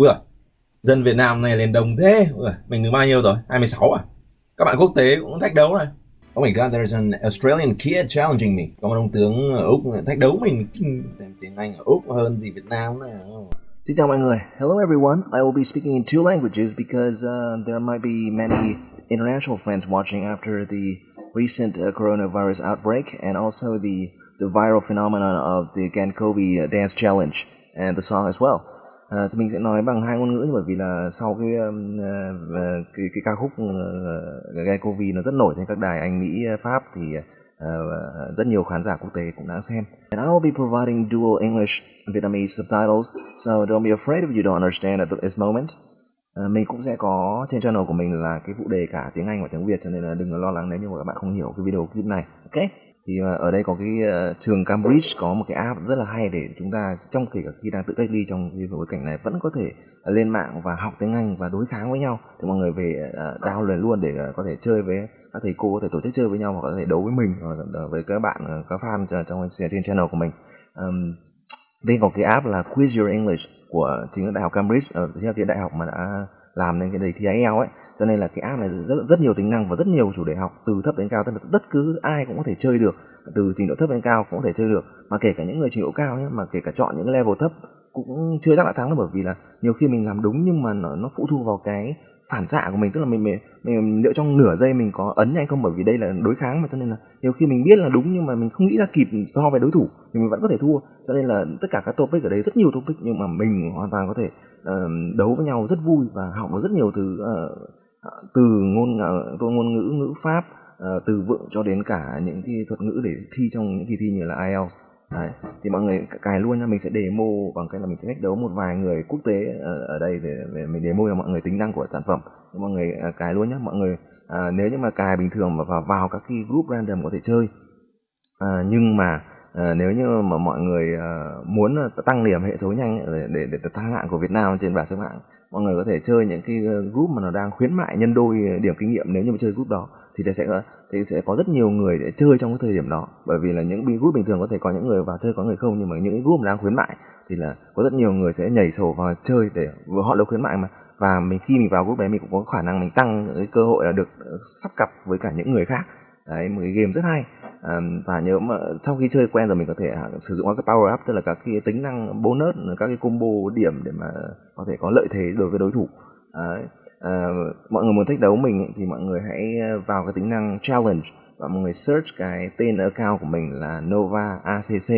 Ui à, dân Việt Nam này lên đồng thế. Ui, mình được bao nhiêu rồi? 26 à? Các bạn quốc tế cũng thách đấu này. Oh my god, there's an Australian kid challenging me. Có một ông tướng ở Úc thách đấu mình tiếng Anh ở Úc hơn gì Việt Nam này. Xin chào mọi người. Hello everyone. I will be speaking in two languages because uh, there might be many international friends watching after the recent uh, coronavirus outbreak and also the the viral phenomenon of the Gankovi uh, dance challenge and the song as well. À, thì mình sẽ nói bằng hai ngôn ngữ bởi vì là sau cái uh, cái, cái ca khúc uh, Covid nó rất nổi trên các đài Anh, Mỹ, Pháp thì uh, rất nhiều khán giả quốc tế cũng đã xem. And I will be providing dual English and Vietnamese subtitles, so don't be afraid if you don't understand at this moment. Uh, mình cũng sẽ có trên channel của mình là cái phụ đề cả tiếng Anh và tiếng Việt cho nên là đừng lo lắng nếu như mà các bạn không hiểu cái video clip này. Ok? Thì ờ, ở đây có cái ờ, trường Cambridge có một cái app rất là hay để chúng ta trong kể cả khi đang tự cách ly trong cái bối cảnh này vẫn có thể ờ, lên mạng và học tiếng Anh và đối kháng với nhau. Thì mọi người về download luôn để có thể chơi với các thầy cô có thể tổ chức chơi với nhau hoặc có thể đấu với mình hoặc với các bạn các fan trong trên channel của mình. Um, đây có cái app là Quiz Your English của chính là đại học Cambridge ở uh, chính đại học mà đã làm nên cái đề thi IELTS ấy. Cho nên là cái app này rất rất nhiều tính năng và rất nhiều chủ đề học từ thấp đến cao tức là bất cứ ai cũng có thể chơi được. Từ trình độ thấp đến cao cũng có thể chơi được. Mà kể cả những người trình độ cao nhé mà kể cả chọn những level thấp cũng chưa chắc đã thắng được bởi vì là nhiều khi mình làm đúng nhưng mà nó, nó phụ thuộc vào cái phản xạ của mình tức là mình, mình mình liệu trong nửa giây mình có ấn nhanh không? Bởi vì đây là đối kháng mà cho nên là nhiều khi mình biết là đúng nhưng mà mình không nghĩ ra kịp so với đối thủ thì mình vẫn có thể thua. Cho nên là tất cả các topic ở đây rất nhiều topic nhưng mà mình hoàn toàn có thể uh, đấu với nhau rất vui và học được rất nhiều từ uh, ờ, từ ngôn uh, ngôn ngữ ngữ pháp uh, từ vựng cho đến cả những cái thuật ngữ để thi trong những kỳ thi như là IELTS. Đấy. thì mọi người cài luôn nha mình sẽ demo bằng cách là mình sẽ cách đấu một vài người quốc tế ở, ở đây để, để mình demo cho mọi người tính năng của sản phẩm mọi người ờ, cài luôn nhé mọi người à, nếu như mà cài bình thường mà vào, vào các cái group random có thể chơi à, nhưng mà À, nếu như mà mọi người à, muốn tăng điểm hệ số nhanh để, để, để tăng hạng của Việt Nam trên bảng xếp hạng mọi người có thể chơi những cái group mà nó đang khuyến mại nhân đôi điểm kinh nghiệm nếu như mà chơi group đó thì sẽ có thì sẽ có rất nhiều người để chơi trong cái thời điểm đó. Bởi vì là những group bình thường có thể có những người vào chơi có người không nhưng mà những cái group đang khuyến mại thì là có rất nhiều người sẽ nhảy sổ vào chơi để họ được khuyến mại mà. Và mình khi mình vào group đấy mình cũng có khả năng mình tăng cái cơ hội là được sắp cặp với cả những người khác. Đấy một cái game rất hay. À, và nhớ mà sau khi chơi quen rồi mình có thể à, sử dụng các power up tức là các cái tính năng bonus các cái combo điểm để mà có thể có lợi thế đối với đối thủ. Đấy à, mọi người muốn thách đấu mình thì mọi người hãy ờ, vào cái tính năng challenge và mọi người search cái tên account của mình là Nova ACC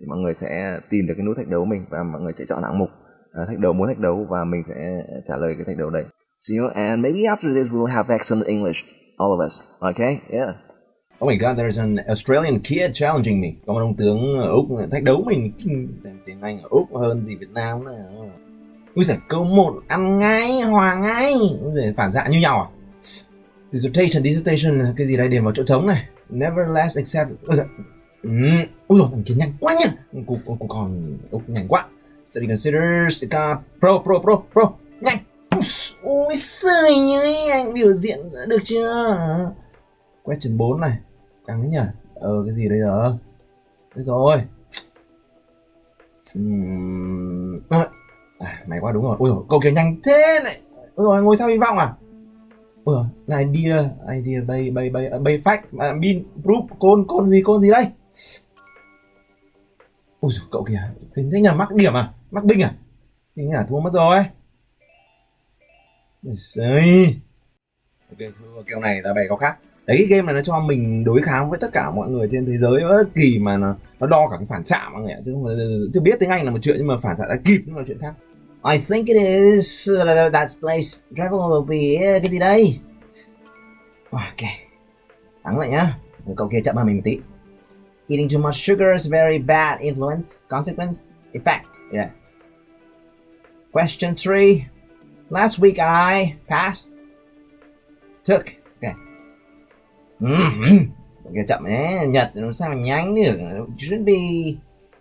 thì mọi người sẽ tìm được cái nút thách đấu mình và mọi người sẽ chọn hạng mục à, thách đấu muốn thách đấu và mình sẽ trả lời cái thách đấu đấy. See you and maybe after this we'll have excellent English, all of us. Okay? Yeah. Oh my god, there's an Australian kid challenging me. Có một ông tướng ở Úc thách đấu mình tiếng Anh ở Úc hơn gì Việt Nam này. Ui giời, câu 1 ăn ngay, hòa ngay. Ui giời, phản xạ như nhau à? Dissertation, dissertation, cái gì đây điểm vào chỗ trống này. Nevertheless except... Ui giời. Ừ. Ui giời, thằng kia nhanh quá nhá. Cục, cục còn... Cục nhanh quá. Study consider, uh, pro, pro, pro, pro. Nhanh. Ui giời ơi, anh biểu diễn được chưa? Question 4 này. Căng nhỉ? Ờ, cái gì đây giờ? Thế rồi. Uhm... Quá đúng rồi. Ôi rồi cậu kiểu nhanh thế này. Ui rồi ngồi sao hy vọng à? Ui rồi idea idea bay bay bay à, bay fact à, bin proof côn côn gì côn gì đây? Ui rồi cậu kìa hình thế nhà mắc điểm à? Mắc binh à? Thì nhà thua mất rồi. Đấy. ok thua kèo này là bày có khác. Đấy cái game này nó cho mình đối kháng với tất cả mọi người trên thế giới bất kỳ mà nó, nó đo cả cái phản xạ mọi người ạ chứ không chứ biết tiếng anh là một chuyện nhưng mà phản xạ đã kịp nó là chuyện khác. I think it is uh, that place travel will be cái gì đây? Ok thắng lại nhá. Cậu kia chậm hơn mình một eating too much sugar is very bad influence. Consequence? Effect. Yeah. Question three. Last week I passed. Took. Mm -hmm. Kìa chậm ấy, Nhật làm sao mà nhanh được? Should be.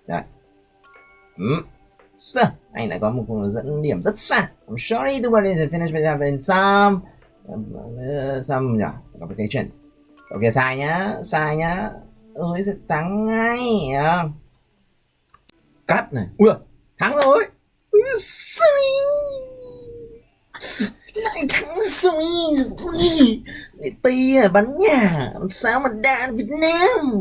Rồi. Mm. So, anh đã có một dẫn điểm rất xa I'm sorry to worry is finish with having some uh, some yeah, complications Ok sai nhá sai nhá. Ơi sẽ thắng ngay cắt này. Ui thắng rồi. Sorry lại thắng rồi Ui, tì à bắn nhà. Làm sao mà đạn Việt Nam?